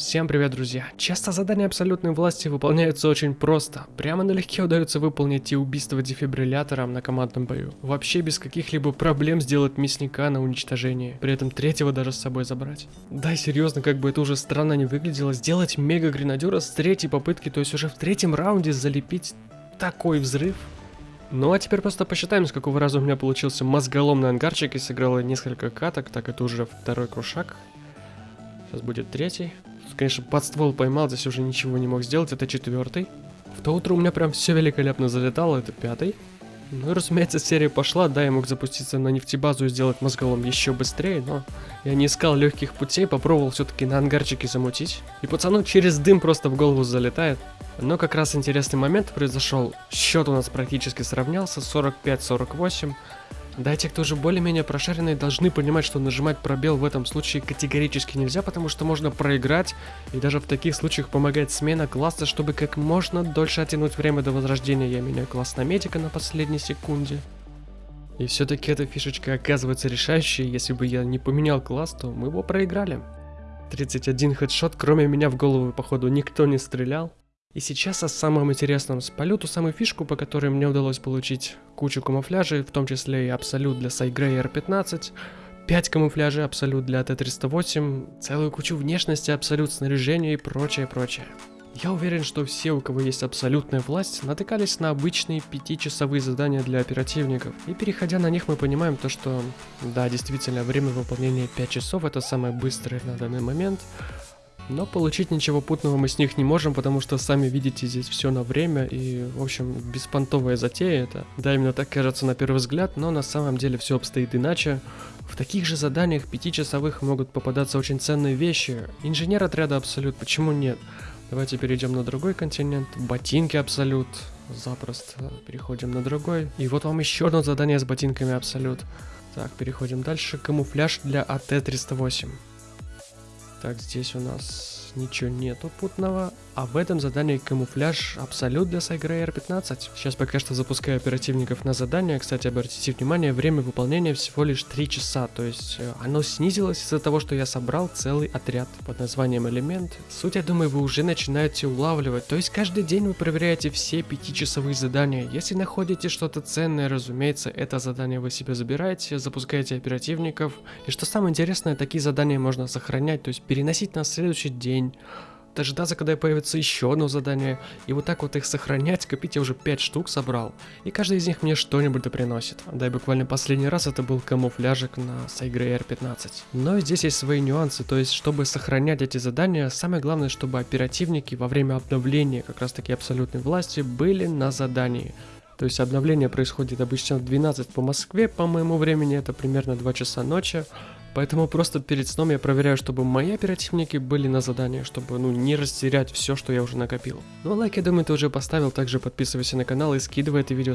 Всем привет, друзья! Часто задания абсолютной власти выполняются очень просто. Прямо налегке удается выполнить и убийство дефибриллятором на командном бою. Вообще без каких-либо проблем сделать мясника на уничтожение. При этом третьего даже с собой забрать. Да, серьезно, как бы это уже странно не выглядело, сделать мега-гренадера с третьей попытки, то есть уже в третьем раунде залепить такой взрыв. Ну а теперь просто посчитаем, с какого раза у меня получился мозголомный ангарчик и сыграло несколько каток, так это уже второй крушак. Сейчас будет третий. Конечно, под ствол поймал, здесь уже ничего не мог сделать, это четвертый. В то утро у меня прям все великолепно залетало, это пятый. Ну и разумеется, серия пошла, да, я мог запуститься на нефтебазу и сделать мозголом еще быстрее, но я не искал легких путей, попробовал все-таки на ангарчике замутить. И пацану через дым просто в голову залетает. Но как раз интересный момент произошел. Счет у нас практически сравнялся, 45-48. Да, те, кто уже более-менее прошаренные, должны понимать, что нажимать пробел в этом случае категорически нельзя, потому что можно проиграть, и даже в таких случаях помогает смена класса, чтобы как можно дольше оттянуть время до возрождения. Я меняю класс на медика на последней секунде. И все-таки эта фишечка оказывается решающей, если бы я не поменял класс, то мы его проиграли. 31 хедшот, кроме меня в голову, походу, никто не стрелял. И сейчас о самом интересном. Спалю ту самую фишку, по которой мне удалось получить кучу камуфляжей, в том числе и Абсолют для Сайгрей R15, 5 камуфляжей Абсолют для Т-308, целую кучу внешности, Абсолют снаряжения и прочее, прочее. Я уверен, что все, у кого есть абсолютная власть, натыкались на обычные пятичасовые задания для оперативников. И переходя на них, мы понимаем то, что, да, действительно, время выполнения 5 часов это самое быстрое на данный момент, но получить ничего путного мы с них не можем, потому что сами видите здесь все на время и, в общем, беспонтовая затея это. Да, именно так кажется на первый взгляд, но на самом деле все обстоит иначе. В таких же заданиях пятичасовых могут попадаться очень ценные вещи. Инженер отряда Абсолют, почему нет? Давайте перейдем на другой континент. Ботинки Абсолют. Запросто. Переходим на другой. И вот вам еще одно задание с ботинками Абсолют. Так, переходим дальше. Камуфляж для АТ-308. Так, здесь у нас ничего нету путного. А в этом задании камуфляж абсолют для Сайгрей R15. Сейчас пока что запускаю оперативников на задание. Кстати, обратите внимание, время выполнения всего лишь 3 часа. То есть э, оно снизилось из-за того, что я собрал целый отряд под названием элемент. Суть, я думаю, вы уже начинаете улавливать. То есть каждый день вы проверяете все 5-часовые задания. Если находите что-то ценное, разумеется, это задание вы себе забираете, запускаете оперативников. И что самое интересное, такие задания можно сохранять, то есть переносить на следующий день дождаться, когда появится еще одно задание, и вот так вот их сохранять, копить я уже 5 штук собрал, и каждый из них мне что-нибудь да приносит. Да и буквально последний раз это был камуфляжик на Сайгрей R15. Но здесь есть свои нюансы, то есть чтобы сохранять эти задания, самое главное, чтобы оперативники во время обновления как раз таки абсолютной власти были на задании. То есть обновление происходит обычно в 12 по Москве, по моему времени это примерно 2 часа ночи. Поэтому просто перед сном я проверяю, чтобы мои оперативники были на задании, чтобы ну не растерять все, что я уже накопил. Ну а лайк, я думаю, ты уже поставил, также подписывайся на канал и скидывай это видео